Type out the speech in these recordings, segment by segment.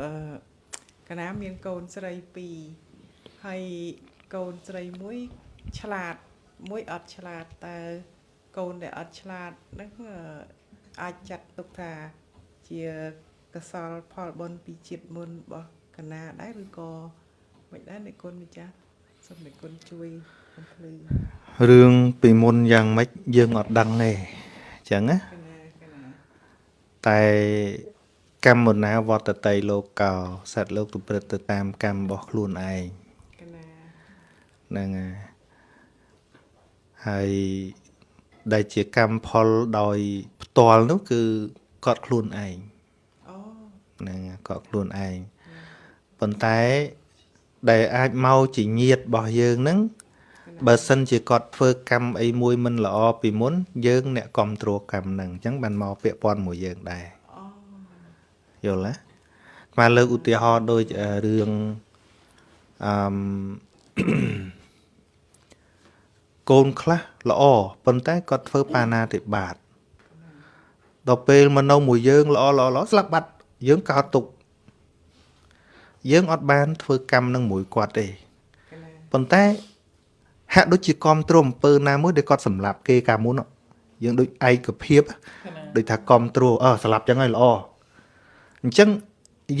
អឺកណាមានកូនស្រី2ហើយកូនស្រីមួយឆ្លាតមួយអត់ឆ្លាតតើកូនដែលអត់ឆ្លាតហ្នឹងអឺអាចចាត់ទុកថាជាកសលផលបុណ្យពីជាតិមុនរបស់កណាដែរឬក៏មិនដែរអ្នកគុណម្ចាស់សូមអ្នកគុណជួយបំភ្លឺរឿងពីមុនយ៉ាងម៉េចយើងអត់ដឹងទេអញ្ចឹងណាកណាកណាតែ កម្មមុណាវត្តតីលោកោសត្វលោកប្រព្រឹត្តទៅតាមកម្មរបស់ខ្លួនឯងកណាហ្នឹងហើយហើយដែលជាកម្មផលដោយផ្ទាល់នោះគឺគាត់ខ្លួនឯងអូហ្នឹងហើយគាត់ខ្លួនឯងប៉ុន្តែដែលអាចមកជាញាតរបស់យើងហ្នឹងបើសិនជាគាត់ធ្វើកម្មអីមួយមិនល្អពីមុនយើងអ្នកគ្រប់គ្រងកម្មហ្នឹងអញ្ចឹងបានមកពាក់ព័ន្ធមួយយើងដែរអូ យល់ទេមកលើកឧទាហរណ៍ដូចអឺរឿងអឺមកូនខ្លះល្អប៉ុន្តែគាត់ធ្វើបាណាតិបាតដល់ពេលមកនៅមួយយើងល្អល្អល្អស្លាប់បាត់យើងកោតទុកយើងអត់បានធ្វើកម្មនឹងមួយគាត់ទេកណាប៉ុន្តែហាក់ដូចជាគ្រប់គ្រងអំពើណាមួយដែលគាត់សម្លាប់គេកាលមុនហ៎យើងដូចឯកភាពហ៎ដូចថាគ្រប់គ្រងអឺស្លាប់ចឹងហើយល្អ អញ្ចឹង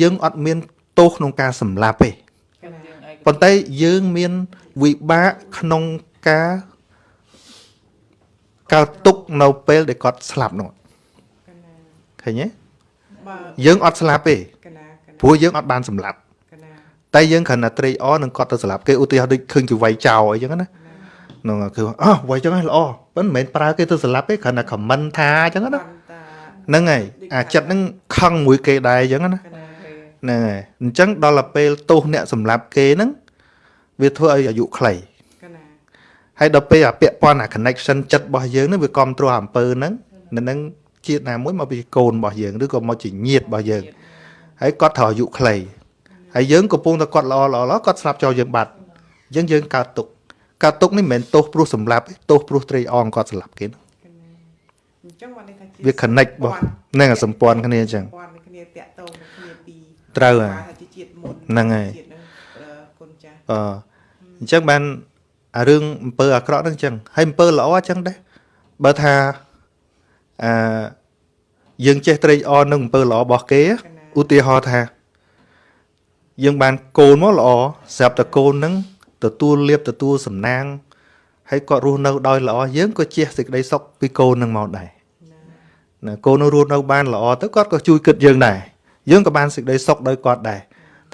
យើងអត់មានទោសក្នុងការសម្លាប់ទេកណាប៉ុន្តែយើងមានវិបាកក្នុងការកើតទុកនៅពេលដែលគាត់ស្លាប់នោះកណាឃើញទេបើយើងអត់ស្លាប់ទេកណាកណាព្រោះយើងអត់បានសម្លាប់កណាតែយើងគ្រាន់តែត្រេកអរនឹងគាត់ទៅសម្លាប់គេឧទាហរណ៍ដូចឃើញគេវាយចោលអីចឹងណានោះគឺអោះវាយចឹងហើយល្អប៉ុន្តែមិនមែនប្រើគេទៅសម្លាប់ទេគ្រាន់តែខមមិនថាអញ្ចឹងណាបានតា ហ្នឹងហើយអាចិត្តហ្នឹងខឹងមួយគេដែរអញ្ចឹងណាកណាហ្នឹងហើយអញ្ចឹងដល់ទៅពេលទោសអ្នកសម្លាប់គេហ្នឹងវាធ្វើឲ្យអាយុខ្លីកណាហើយដល់ពេលអាពាក់ព័ន្ធអា connection ចិត្តរបស់យើងហ្នឹងវាគ្រប់គ្រងអំពើហ្នឹងនៅនឹងជាតិណាមួយមកពីកូនរបស់យើងឬក៏មកជាញាតិរបស់យើងហើយគាត់ត្រូវអាយុខ្លីហើយយើងកំពុងតែគាត់ល្អល្អល្អគាត់ស្លាប់ចោលយើងបាត់អញ្ចឹងយើងកើតទុកកើតទុកនេះមិនមែនទោសព្រោះសម្លាប់ទេទោសព្រោះត្រេកអរគាត់សម្លាប់គេហ្នឹងកណា អញ្ចឹងបានន័យថាជាវា connect របស់ហ្នឹងអាសម្ព័ន្ធគ្នាអញ្ចឹងព័ន្ធគ្នាតាក់ទងគ្នាពីត្រូវហើយថាជាជាតិមុនហ្នឹងហើយជាតិហ្នឹងអឺគុណចាស់អឺអញ្ចឹងបានអារឿងអំពើអាក្រក់ហ្នឹងអញ្ចឹងហើយអំពើល្អអញ្ចឹងដែរបើថាអឺយើងចេះត្រេកអរនឹងអំពើល្អរបស់គេឧទាហរណ៍ថា យើងបានកូនមកល្អស្រាប់តែកូនហ្នឹងទទួលលៀបទទួលសំណាង ហើយគាត់រស់នៅដោយល្អយើងក៏ជះសេចក្តីសុខពីកូនហ្នឹងមកដែរណាកូននឹងរស់នៅបានល្អទៅគាត់ក៏ជួយគិតយើងដែរយើងក៏បានសេចក្តីសុខដោយគាត់ដែរ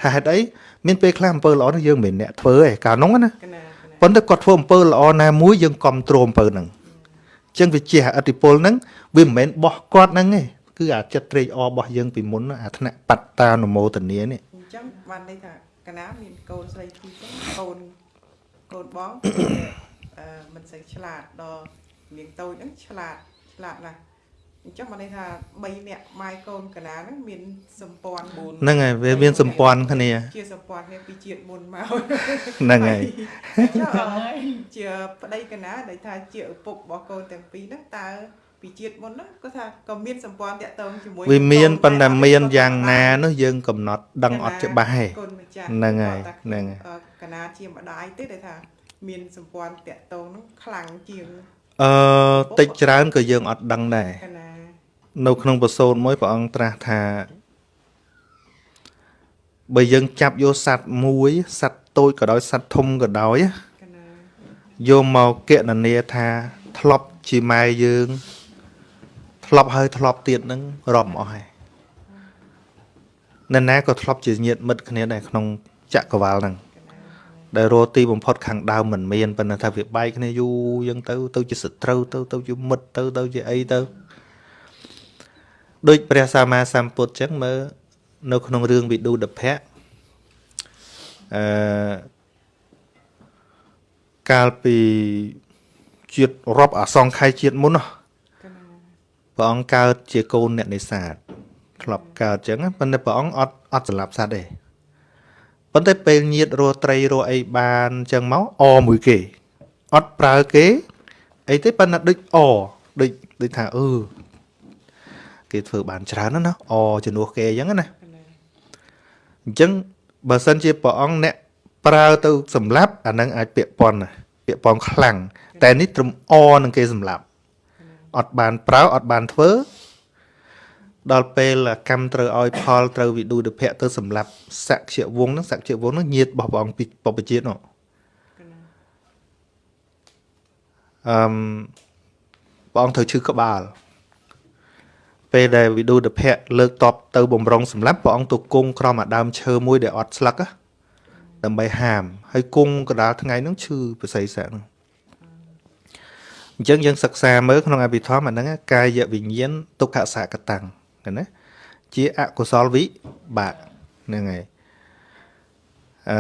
ថាហេតុអីមានពេលខ្លះអំពើល្អហ្នឹងយើងមិនមែនអ្នកធ្វើទេកាលនោះណាកណាកណាប៉ុន្តែគាត់ធ្វើអំពើល្អណាមួយយើងគ្រប់គ្រងអំពើហ្នឹងអញ្ចឹងវាជាអតិពលហ្នឹងវាមិនមែនបោះគាត់ហ្នឹងទេគឺអាចិត្តត្រេកអររបស់យើងពីមុនណាអាថ្នាក់បត្តានុមោទនានេះអញ្ចឹងបានន័យថាកណាមានកូនស្រីពីរចឹងកូនកូនបងអឺ មិនសូវឆ្លាតដល់នាងតូចហ្នឹងឆ្លាតឆ្លាតណាស់អញ្ចឹងបានន័យថា3នាក់ម៉ែកូនកណាហ្នឹងមានសម្ព័ន្ធ4ហ្នឹងហើយវាមានសម្ព័ន្ធគ្នាជាសម្ព័ន្ធគ្នាពីជាតិមុនមកហ្នឹងហើយចុះជាប្តីកណាដែលថាជាឪពុករបស់កូនទាំងពីរហ្នឹងតើពីជាតិមុនហ្នឹងគាត់ថាក៏មានសម្ព័ន្ធតាក់ទងជាមួយវាមានកូប៉ុន្តែអត់មានទេយ៉ាងណាគាត់នោះយើងកំណត់ដឹងអត់ច្បាស់ទេកូនម្ចាស់ហ្នឹងហើយគាត់ថាហ្នឹងហើយអឺកណាជាម្ដាយទេដែលថា មានសម្ព័ន្ធតាក់ទងហ្នឹងខ្លាំងជាង អឺតិចច្រើនក៏យើងអត់ដឹងដែរ កណា នៅក្នុងប្រសូតមួយព្រះអង្គត្រាស់ថាបើយើងចាប់យកសัตว์មួយសัตว์តូចក៏ដោយសัตว์ធំក៏ដោយណា កណា យកមកគណនាថាធ្លាប់ជាម៉ែយើង ធ្លាប់ហើយធ្លាប់ទៀតហ្នឹងរាប់មិនអស់ហើយនៅណាក៏ធ្លាប់ជាញាតិមិត្តគ្នាដែរក្នុងចក្រវាលហ្នឹង ដែលរស់ទីបំផុតខាងដើមមិនមានប៉ុន្តែថាវាបែកគ្នាយូរយ៉ាងទៅ ទៅជាសត្រូវទៅទៅជាមិត្តទៅទៅជាអីទៅដូចព្រះសម្មាសម្ពុទ្ធចឹងមើលនៅក្នុងរឿងវិឌុដភៈអឺកាលពីជាតិរាប់អសង្ខ័យជាតិមុនណោះកណាព្រះអង្គកើតជាកូនអ្នកនេសាទធ្លាប់កើតចឹងណាប៉ុន្តែព្រះអង្គអត់អត់សម្លាប់សត្វទេ ប៉ុន្តែពេលញាតរស់ត្រីរស់អីបានចឹងមកអមួយគេអត់ប្រើគេអីទេប៉ុន្តែដូចអដូចដូចថាអឺគេធ្វើបានច្រើនណាស់ណាអជំនួសគេអញ្ចឹងណាកណាអញ្ចឹងបើសិនជាព្រះអង្គអ្នកប្រើទៅសម្លាប់អានឹងអាចពាក់ព័ន្ធណាពាក់ព័ន្ធខ្លាំងតែនេះត្រឹមអនឹងគេសម្លាប់អត់បានប្រើអត់បានធ្វើ ដល់ពេលកម្មត្រូវឲ្យផលត្រូវវិឌុដភៈទៅសម្លាប់សក្យវងហ្នឹងសក្យវងហ្នឹងញាតរបស់ព្រះអង្គពីបព្វជិតនោះអឺមព្រះអង្គត្រូវឈឺក្បាលពេលដែលវិឌុដភៈលើកតបទៅបំរុងសម្លាប់ព្រះអង្គទៅគង់ក្រោមអាដើមឈើមួយដែលអត់ស្លឹកណាដើម្បីហាម ហើយគង់កដាលថ្ងៃហ្នឹងឈឺប្រស័យស័កហ្នឹងអញ្ចឹងយើងសិក្សាមើលក្នុងអភិធម្មអាហ្នឹងកាយវិញ្ញាណទុក្ខសកតាំងឃើញ ណាជាអកុសលវិបាកហ្នឹងហើយអឺ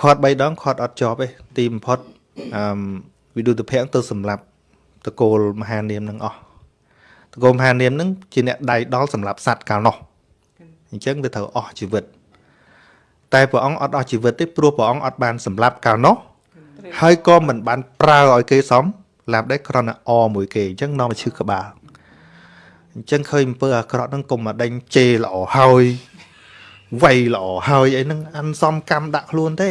ខាត់3ដងខាត់អត់ជាប់ទេទីបំផុតអឺវិឌុតភៈទៅសម្លាប់តកូលមហានាមនឹងអស់តកូលមហានាមនឹងជាអ្នកដៃដល់សម្រាប់សัตว์កាលនោះអញ្ចឹងវាត្រូវអស់ជីវិត តែព្រះអង្គអត់អស់ជីវិតទេព្រោះព្រះអង្គអត់បានសម្លាប់កាលនោះហើយក៏មិនបានប្រើឲ្យគេសមឡាប់ដែរគ្រាន់តែអមួយគេអញ្ចឹងនាំមកឈឺក្បាល អញ្ចឹងឃើញអំពើអាក្រក់ហ្នឹងកុំមកដេញជេរល្អហើយវៃល្អហើយអីហ្នឹងអានសំកម្មដាក់ខ្លួនទេ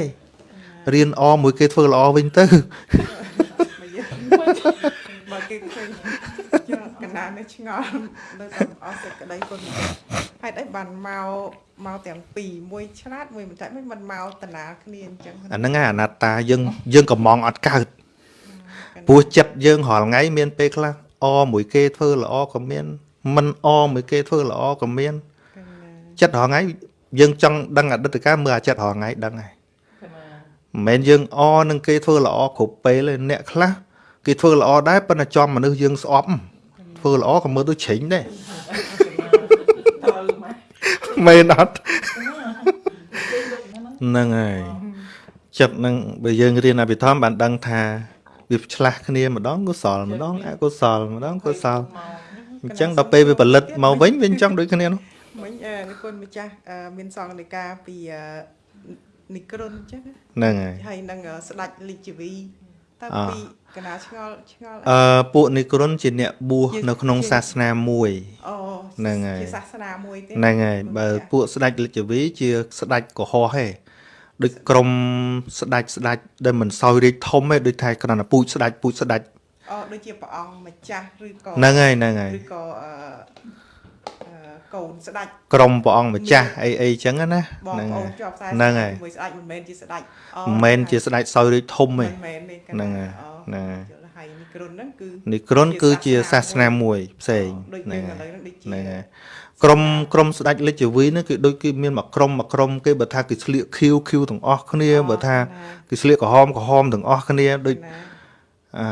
រៀនអមួយគេធ្វើល្អវិញទៅមកយើងបើគេឃើញយកកណ្ដាលនេះឆ្ងល់នៅតែអស់សេចក្តីគុណម្ចាស់ហេតុអីបានមកមកទាំងពីរមួយឆ្លាតមួយមិនតែមិនមិនមកតាណាគ្នាអញ្ចឹងអាហ្នឹងឯងអនត្តាយើងយើងកំងអត់កើតព្រោះចិត្តយើងរាល់ថ្ងៃមានពេលខ្លះអមួយគេធ្វើល្អក៏មាន មិនអមួយគេធ្វើល្អក៏មានកណ្ដាលចិត្តរាល់ថ្ងៃយើងចង់ដឹងអតីតកាលមើលអាចិត្តរាល់ថ្ងៃដឹងហើយមិនមែនយើងអនឹងគេធ្វើល្អគ្រប់ពេលទេអ្នកខ្លះគេធ្វើល្អដែរប៉ុន្តែចំមនុស្សយើងស្អប់ធ្វើល្អក៏មើលទៅជ្រិញដែរត្រូវម៉េចមែនអត់ហ្នឹងហើយចិត្តហ្នឹងបើយើងរៀនអភិធម្មបានដឹងថាវាឆ្លាស់គ្នាម្ដងកុសលម្ដងអកុសលម្ដងកុសល អញ្ចឹងដល់ពេលវាផលិតមកវិញវាអញ្ចឹងដូចគ្នានោះមិញអឺនិគុណម្ចាស់អឺមានសង្ឃនិកាពីអឺនិក្រុនអញ្ចឹងណាហ្នឹងហើយហើយនឹងអឺស្ដេចលិជីវីតើអ่าពីកណ្ដាលឆ្ងល់ឆ្ងល់អឺពួកនិក្រុនជាអ្នកបួសនៅក្នុងសាសនាមួយអូហ្នឹងហើយជាសាសនាមួយទេហ្នឹងហើយបើពួកស្ដេចលិចវីជាស្ដេចកុហកហេដូចក្រុមស្ដេចស្ដេចដែលមិនសោយរាជធំទេដូចថាគ្រាន់តែពូជស្ដេចពូជស្ដេច អូដូចជាព្រះអង្គម្ចាស់ឬក៏ហ្នឹងហើយហ្នឹងហើយឬក៏អឺអឺកូនស្ដេចក្រុមព្រះអង្គម្ចាស់អីអីចឹងណាបងហ្នឹងប្អូហើនយជាប់ខ្សែហ្នឹងហើយមួយស្ដេចមិនមែនជាស្ដេចអូមិនមែនជាស្ដេចសោយរាជធំទេមិនមែនទេកណ្ដាលហ្នឹងហើយអូហ្នឹងហើយយល់ហើយនេះក្រុនហ្នឹងគឺនិក្រុនគឺជាសាសនាមួយផ្សេងដូចហ្នឹងយើងឥហើយឡូវហ្នឹងដូចជាហ្នឹងហើយក្រុមក្រុមស្ដេចលិចវីហ្នឹងគឺដូចគឺមានមួយក្រុមមួយក្រុមគេបើថាគេស្លៀកខៀវខៀវទាំងអស់គ្នាបើថាគេស្លៀកក្រហមក្រហមទាំងអស់គ្នាដូចណាអឺ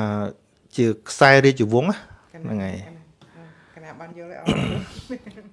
ជាខ្សែរាជវង្សណាកណ្ដាលហ្នឹងហើយកណ្ដាលបានយល់ហើយអរគុណ